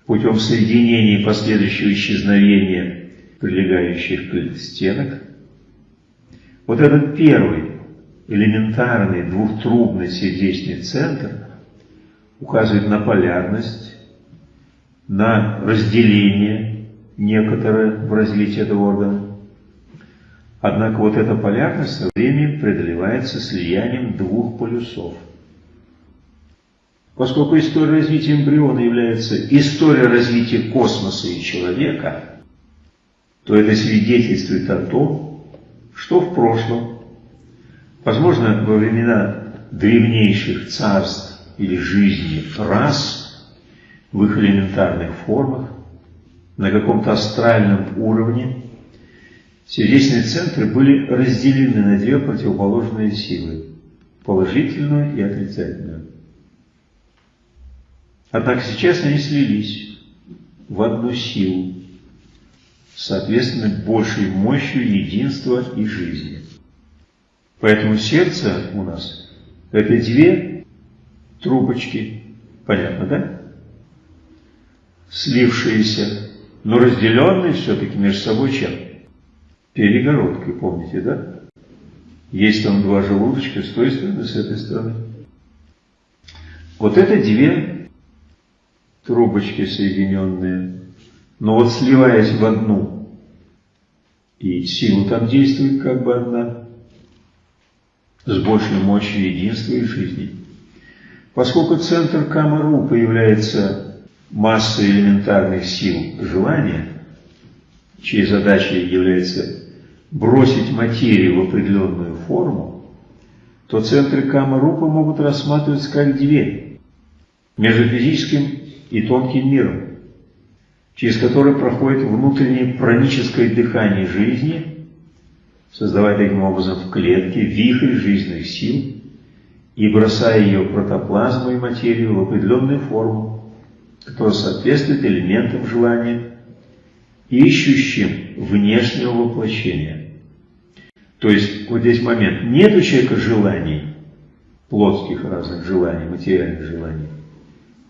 путем соединения и последующего исчезновения прилегающих к стенок. Вот этот первый элементарный двухтрубный сердечный центр указывает на полярность, на разделение некоторое в развитии этого органа. Однако вот эта полярность со временем преодолевается слиянием двух полюсов – Поскольку история развития эмбриона является историей развития космоса и человека, то это свидетельствует о том, что в прошлом, возможно, во времена древнейших царств или жизни рас, в их элементарных формах, на каком-то астральном уровне, сердечные центры были разделены на две противоположные силы – положительную и отрицательную. Однако сейчас они слились в одну силу, соответственно, большей мощью единства и жизни. Поэтому сердце у нас – это две трубочки, понятно, да? Слившиеся, но разделенные все-таки между собой чем? Перегородкой, помните, да? Есть там два желудочка с той стороны, с этой стороны. Вот это две трубочки соединенные, но вот сливаясь в одну, и сила там действует как бы одна, с большей мощью единства и жизни. Поскольку центр Камару появляется масса элементарных сил желания, чьей задачей является бросить материю в определенную форму, то центры кама-рупа могут рассматриваться как дверь между физическим и тонким миром, через который проходит внутреннее праническое дыхание жизни, создавая таким образом в клетке вихрь жизненных сил и бросая ее протоплазму и материю в определенную форму, которая соответствует элементам желания, ищущим внешнего воплощения. То есть, вот здесь момент, нет у человека желаний, плотских разных желаний, материальных желаний,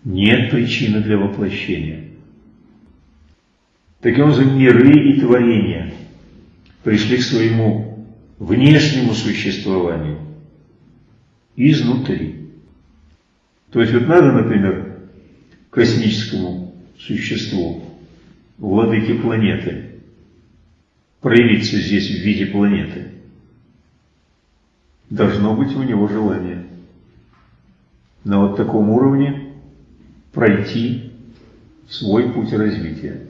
нет причины для воплощения. Таким образом, миры и творения пришли к своему внешнему существованию изнутри. То есть вот надо, например, космическому существу, владыке планеты, проявиться здесь в виде планеты. Должно быть у него желание на вот таком уровне пройти свой путь развития.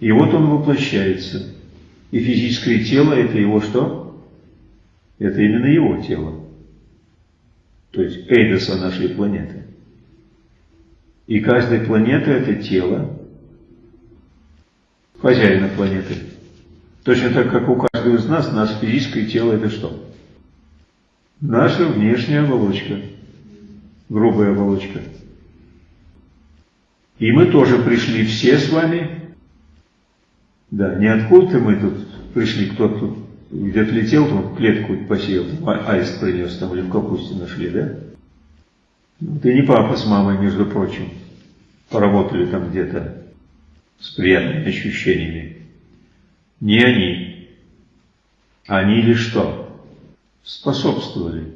И вот он воплощается. И физическое тело – это его что? Это именно его тело. То есть эйдоса нашей планеты. И каждая планета – это тело хозяина планеты. Точно так, как у каждого из нас, наше физическое тело – это что? Наша внешняя оболочка, грубая оболочка. И мы тоже пришли все с вами да, не откуда мы тут пришли, кто-то где-то летел, там клетку посеял, а, аист принес, там или в капусте нашли, да? Ну, ты не папа с мамой, между прочим, поработали там где-то с приятными ощущениями. Не они. Они или что? Способствовали.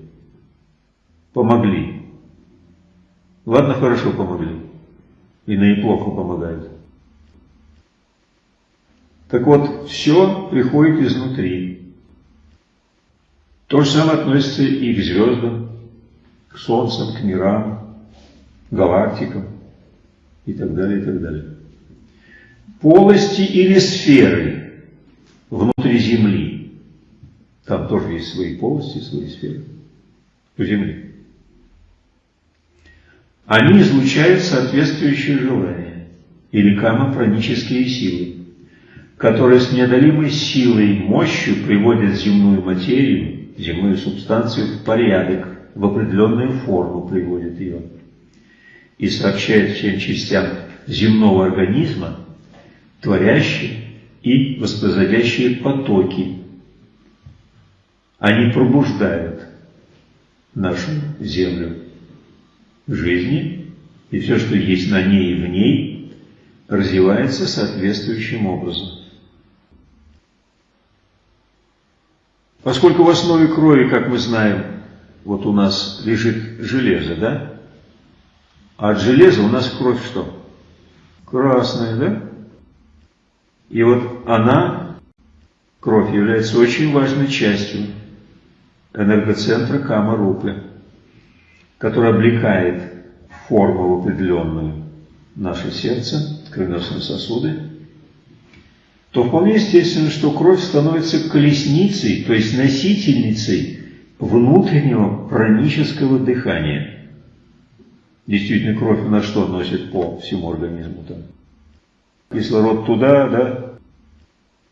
Помогли. Ладно, хорошо помогли. И на неплохо помогают. Так вот, все приходит изнутри. То же самое относится и к звездам, к солнцам, к мирам, галактикам и так далее, и так далее. Полости или сферы внутри Земли. Там тоже есть свои полости, свои сферы у Земли. Они излучают соответствующие желания или камопронические силы которые с неодолимой силой и мощью приводят земную материю, земную субстанцию в порядок, в определенную форму приводят ее и сообщают всем частям земного организма творящие и воспроизводящие потоки. Они пробуждают нашу землю жизни, и все, что есть на ней и в ней, развивается соответствующим образом. Поскольку в основе крови, как мы знаем, вот у нас лежит железо, да? А от железа у нас кровь что? Красная, да? И вот она, кровь, является очень важной частью энергоцентра Кама-Рупы, который облекает форму в определенную наше сердце, кровеносные сосуды, то вполне естественно, что кровь становится колесницей, то есть носительницей внутреннего пранического дыхания. Действительно, кровь на что носит по всему организму там? Кислород туда, да,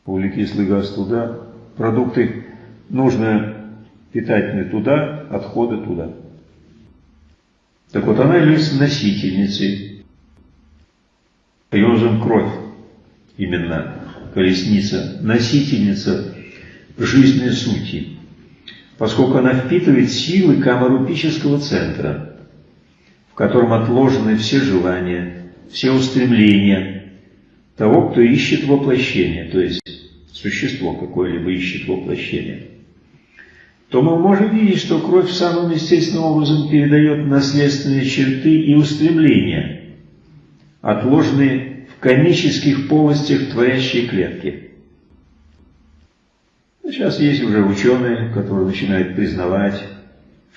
углекислый газ туда, продукты нужно питательные туда, отходы туда. Так вот, она является носительницей. Ее кровь именно колесница, носительница жизненной сути, поскольку она впитывает силы камарупического центра, в котором отложены все желания, все устремления того, кто ищет воплощение, то есть существо какое-либо ищет воплощение, то мы можем видеть, что кровь самым естественным образом передает наследственные черты и устремления, отложенные в конических полостях творящей клетки. Сейчас есть уже ученые, которые начинают признавать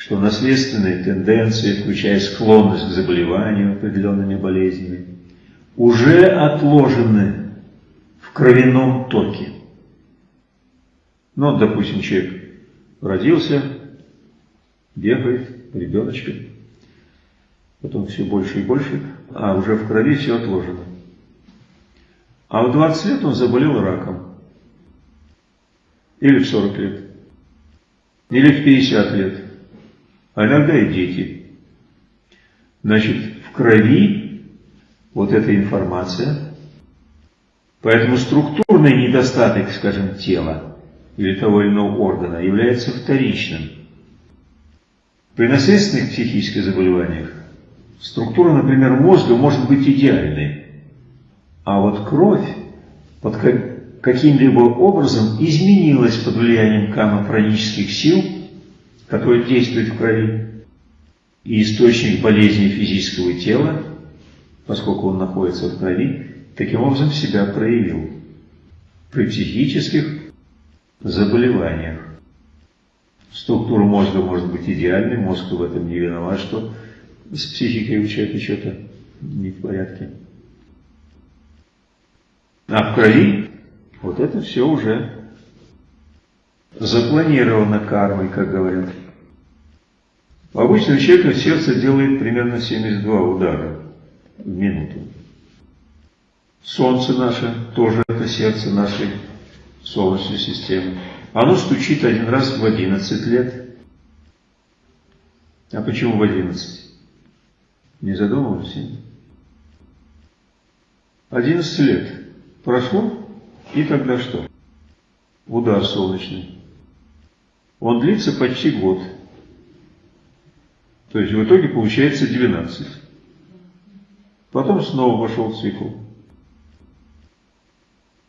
что наследственные тенденции, включая склонность к заболеванию определенными болезнями, уже отложены в кровяном токе. Ну, допустим, человек родился, бегает, ребеночком, потом все больше и больше, а уже в крови все отложено. А в 20 лет он заболел раком. Или в 40 лет. Или в 50 лет. А иногда и дети. Значит, в крови вот эта информация. Поэтому структурный недостаток, скажем, тела или того или иного органа является вторичным. При наследственных психических заболеваниях структура, например, мозга может быть идеальной, а вот кровь под каким-либо образом изменилась под влиянием камофронических сил, которые действуют в крови, и источник болезни физического тела, поскольку он находится в крови, таким образом себя проявил при психических заболеваниях. Структура мозга может быть идеальной, мозг в этом не виноват, что с психикой у человека что-то не в порядке. А в крови вот это все уже запланировано кармой, как говорят. У обычного человека сердце делает примерно 72 удара в минуту. Солнце наше тоже это сердце нашей Солнечной системы. Оно стучит один раз в 11 лет. А почему в 11? Не задумывались? 11 лет. Прошло, и тогда что? Удар солнечный. Он длится почти год. То есть в итоге получается 12. Потом снова пошел цикл.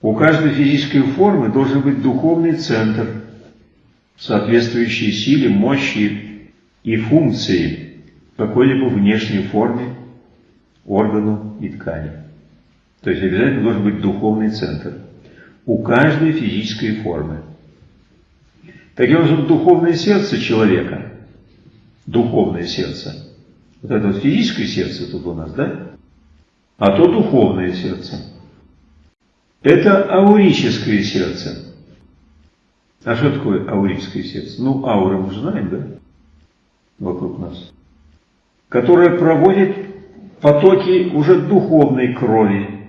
У каждой физической формы должен быть духовный центр, соответствующий силе, мощи и функции какой-либо внешней форме, органу и ткани. То есть обязательно должен быть духовный центр у каждой физической формы. Таким образом, духовное сердце человека, духовное сердце, вот это вот физическое сердце тут у нас, да? А то духовное сердце. Это аурическое сердце. А что такое аурическое сердце? Ну, аура мы знаем, да? Вокруг нас. Которое проводит потоки уже духовной крови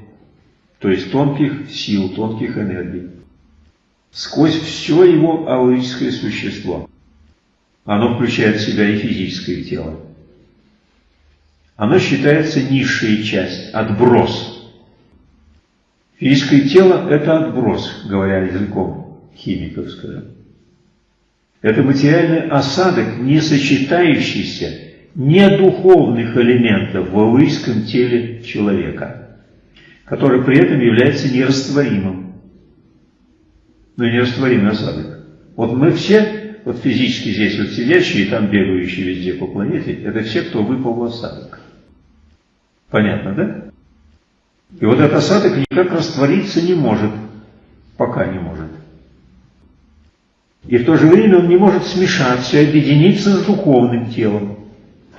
то есть тонких сил, тонких энергий, сквозь все его аурическое существо. Оно включает в себя и физическое тело. Оно считается низшая часть, отброс. Физическое тело – это отброс, говоря языком химиков, скажем. Это материальный осадок, не сочетающийся не духовных элементов в аурическом теле человека – который при этом является нерастворимым. Ну, нерастворимый осадок. Вот мы все, вот физически здесь вот сидящие там бегающие везде по планете, это все, кто выпал в осадок. Понятно, да? И вот этот осадок никак раствориться не может, пока не может. И в то же время он не может смешаться и объединиться с духовным телом.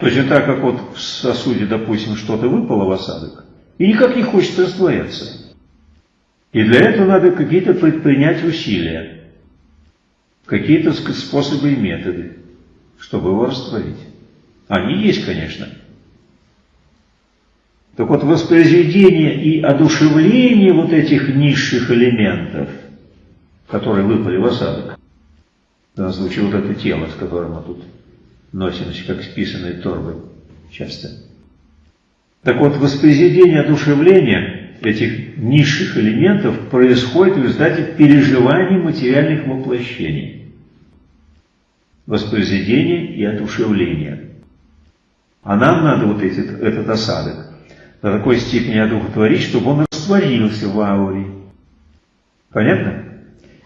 То есть, так как вот в сосуде, допустим, что-то выпало в осадок, и никак не хочет растворяться. И для этого надо какие-то предпринять усилия, какие-то способы и методы, чтобы его растворить. Они есть, конечно. Так вот, воспроизведение и одушевление вот этих низших элементов, которые выпали в осадок, в случае вот это тело, с которым мы тут носимся, как списанные торбы часто – так вот, воспроизведение одушевления этих низших элементов происходит в результате переживаний материальных воплощений. Воспроизведение и одушевление. А нам надо вот этот, этот осадок до такой степени одухотворить, чтобы он растворился в ауре. Понятно?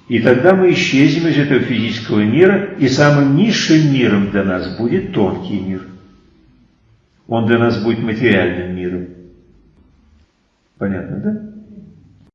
И тогда мы исчезнем из этого физического мира, и самым низшим миром для нас будет тонкий мир – он для нас будет материальным миром. Понятно, да?